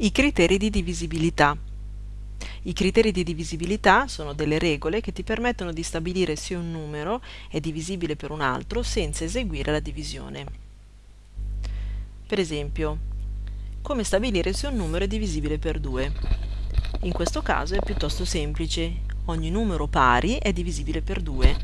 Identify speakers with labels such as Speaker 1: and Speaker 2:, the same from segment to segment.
Speaker 1: I criteri di divisibilità. I criteri di divisibilità sono delle regole che ti permettono di stabilire se un numero è divisibile per un altro senza eseguire la divisione. Per esempio, come stabilire se un numero è divisibile per 2? In questo caso è piuttosto semplice, ogni numero pari è divisibile per 2.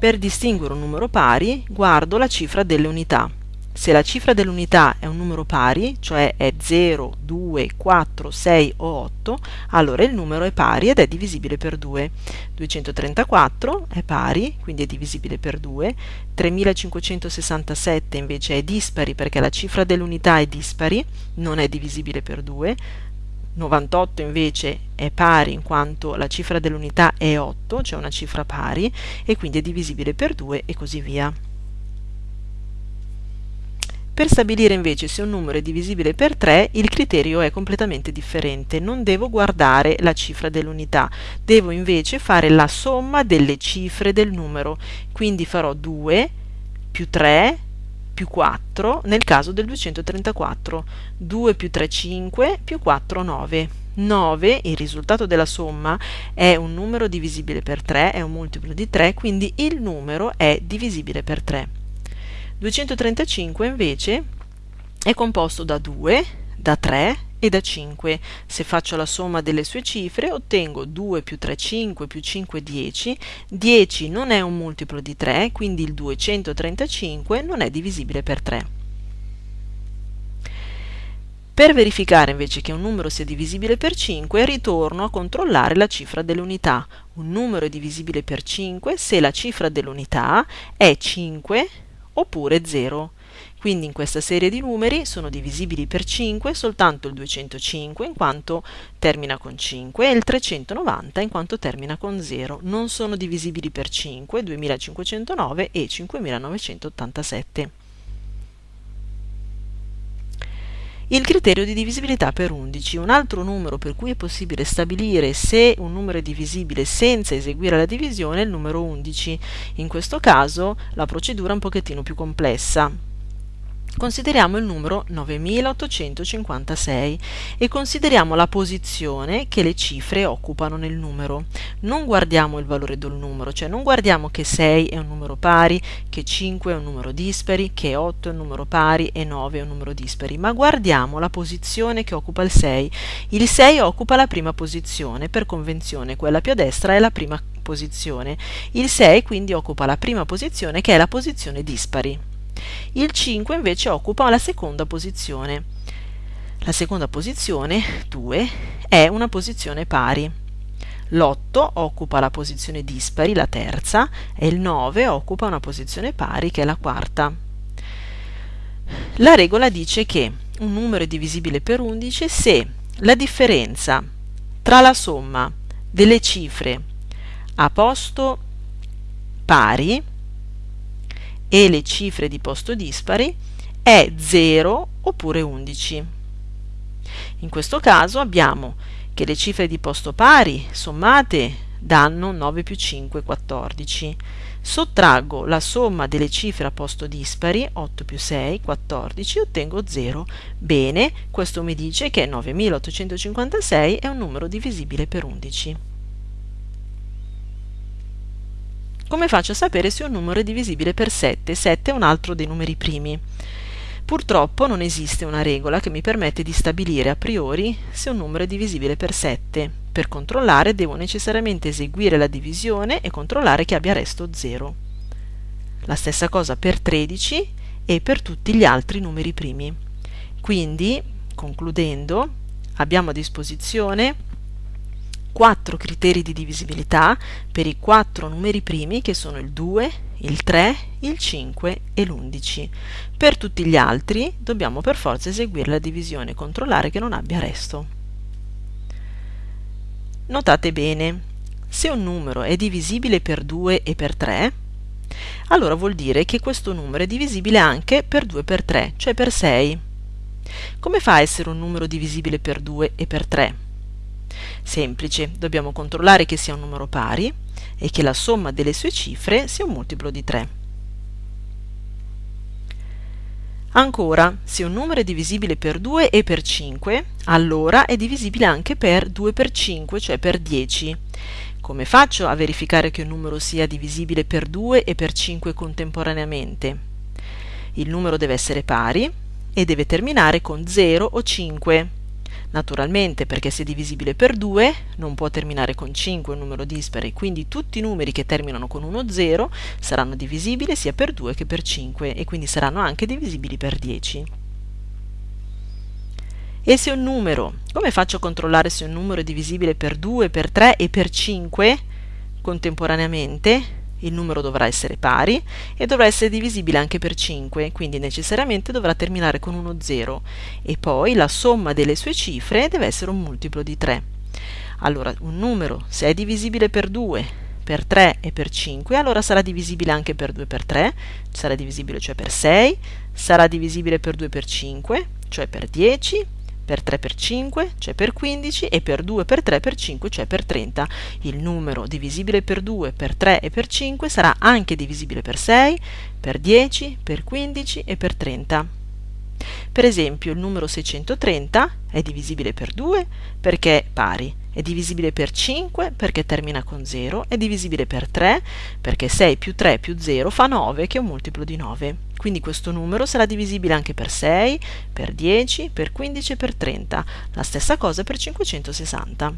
Speaker 1: Per distinguere un numero pari guardo la cifra delle unità. Se la cifra dell'unità è un numero pari, cioè è 0, 2, 4, 6 o 8, allora il numero è pari ed è divisibile per 2. 234 è pari, quindi è divisibile per 2. 3567 invece è dispari perché la cifra dell'unità è dispari, non è divisibile per 2. 98 invece è pari in quanto la cifra dell'unità è 8, cioè una cifra pari, e quindi è divisibile per 2 e così via. Per stabilire invece se un numero è divisibile per 3, il criterio è completamente differente. Non devo guardare la cifra dell'unità, devo invece fare la somma delle cifre del numero. Quindi farò 2 più 3 più 4 nel caso del 234. 2 più 3 5 più 4 9. 9, il risultato della somma, è un numero divisibile per 3, è un multiplo di 3, quindi il numero è divisibile per 3. 235 invece è composto da 2, da 3 e da 5. Se faccio la somma delle sue cifre ottengo 2 più 3 5 più 5 10. 10 non è un multiplo di 3, quindi il 235 non è divisibile per 3. Per verificare invece che un numero sia divisibile per 5, ritorno a controllare la cifra dell'unità. Un numero è divisibile per 5 se la cifra dell'unità è 5 oppure 0. Quindi in questa serie di numeri sono divisibili per 5 soltanto il 205 in quanto termina con 5 e il 390 in quanto termina con 0. Non sono divisibili per 5, 2509 e 5987. Il criterio di divisibilità per 11, un altro numero per cui è possibile stabilire se un numero è divisibile senza eseguire la divisione è il numero 11. In questo caso la procedura è un pochettino più complessa. Consideriamo il numero 9856 e consideriamo la posizione che le cifre occupano nel numero. Non guardiamo il valore del numero, cioè non guardiamo che 6 è un numero pari, che 5 è un numero dispari, che 8 è un numero pari e 9 è un numero dispari, ma guardiamo la posizione che occupa il 6. Il 6 occupa la prima posizione, per convenzione quella più a destra è la prima posizione. Il 6 quindi occupa la prima posizione che è la posizione dispari. Il 5 invece occupa la seconda posizione. La seconda posizione, 2, è una posizione pari. L'8 occupa la posizione dispari, la terza, e il 9 occupa una posizione pari, che è la quarta. La regola dice che un numero è divisibile per 11 se la differenza tra la somma delle cifre a posto pari e le cifre di posto dispari è 0 oppure 11. In questo caso abbiamo che le cifre di posto pari sommate danno 9 più 5, 14. Sottraggo la somma delle cifre a posto dispari, 8 più 6, 14, ottengo 0. Bene, questo mi dice che 9856 è un numero divisibile per 11. Come faccio a sapere se un numero è divisibile per 7? 7 è un altro dei numeri primi. Purtroppo non esiste una regola che mi permette di stabilire a priori se un numero è divisibile per 7. Per controllare devo necessariamente eseguire la divisione e controllare che abbia resto 0. La stessa cosa per 13 e per tutti gli altri numeri primi. Quindi, concludendo, abbiamo a disposizione quattro criteri di divisibilità per i quattro numeri primi che sono il 2, il 3, il 5 e l'11. Per tutti gli altri dobbiamo per forza eseguire la divisione e controllare che non abbia resto. Notate bene, se un numero è divisibile per 2 e per 3, allora vuol dire che questo numero è divisibile anche per 2 e per 3, cioè per 6. Come fa a essere un numero divisibile per 2 e per 3? Semplice, dobbiamo controllare che sia un numero pari e che la somma delle sue cifre sia un multiplo di 3. Ancora, se un numero è divisibile per 2 e per 5, allora è divisibile anche per 2 per 5, cioè per 10. Come faccio a verificare che un numero sia divisibile per 2 e per 5 contemporaneamente? Il numero deve essere pari e deve terminare con 0 o 5. Naturalmente, perché se divisibile per 2, non può terminare con 5 un numero dispari, quindi tutti i numeri che terminano con 1 o 0 saranno divisibili sia per 2 che per 5 e quindi saranno anche divisibili per 10. E se un numero, come faccio a controllare se un numero è divisibile per 2, per 3 e per 5 contemporaneamente? Il numero dovrà essere pari e dovrà essere divisibile anche per 5, quindi necessariamente dovrà terminare con uno 0 e poi la somma delle sue cifre deve essere un multiplo di 3. Allora, un numero, se è divisibile per 2, per 3 e per 5, allora sarà divisibile anche per 2 per 3, sarà divisibile cioè per 6, sarà divisibile per 2 per 5, cioè per 10, per 3 per 5, cioè per 15, e per 2 per 3 per 5, cioè per 30. Il numero divisibile per 2, per 3 e per 5 sarà anche divisibile per 6, per 10, per 15 e per 30. Per esempio il numero 630 è divisibile per 2 perché è pari, è divisibile per 5 perché termina con 0, è divisibile per 3 perché 6 più 3 più 0 fa 9 che è un multiplo di 9. Quindi questo numero sarà divisibile anche per 6, per 10, per 15 e per 30. La stessa cosa per 560.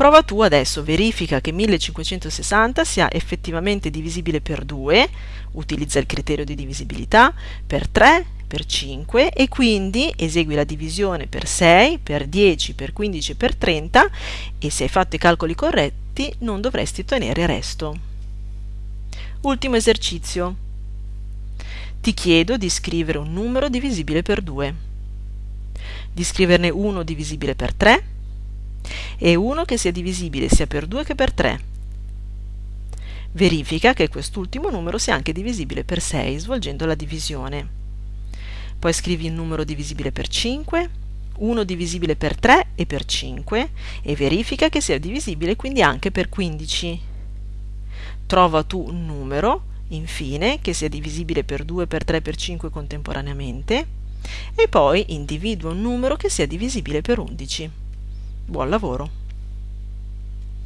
Speaker 1: Prova tu adesso, verifica che 1560 sia effettivamente divisibile per 2, utilizza il criterio di divisibilità, per 3, per 5 e quindi esegui la divisione per 6, per 10, per 15 e per 30 e se hai fatto i calcoli corretti non dovresti ottenere resto. Ultimo esercizio. Ti chiedo di scrivere un numero divisibile per 2, di scriverne uno divisibile per 3 e uno che sia divisibile sia per 2 che per 3. Verifica che quest'ultimo numero sia anche divisibile per 6 svolgendo la divisione. Poi scrivi un numero divisibile per 5, uno divisibile per 3 e per 5 e verifica che sia divisibile quindi anche per 15. Trova tu un numero, infine, che sia divisibile per 2, per 3, per 5 contemporaneamente e poi individua un numero che sia divisibile per 11. Buon lavoro!